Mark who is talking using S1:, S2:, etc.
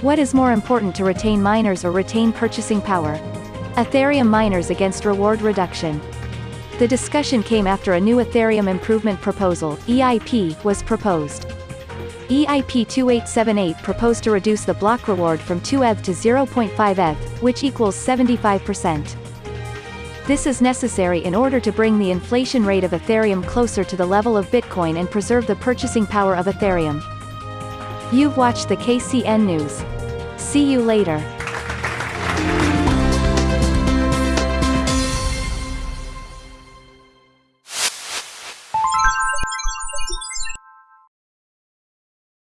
S1: What is more important to retain miners or retain purchasing power? Ethereum miners against reward reduction. The discussion came after a new Ethereum Improvement Proposal, EIP, was proposed. EIP 2878 proposed to reduce the block reward from 2 ETH to 0.5 ETH, which equals 75%. This is necessary in order to bring the inflation rate of Ethereum closer to the level of Bitcoin and preserve the purchasing power of Ethereum. You've watched the KCN News. See you later.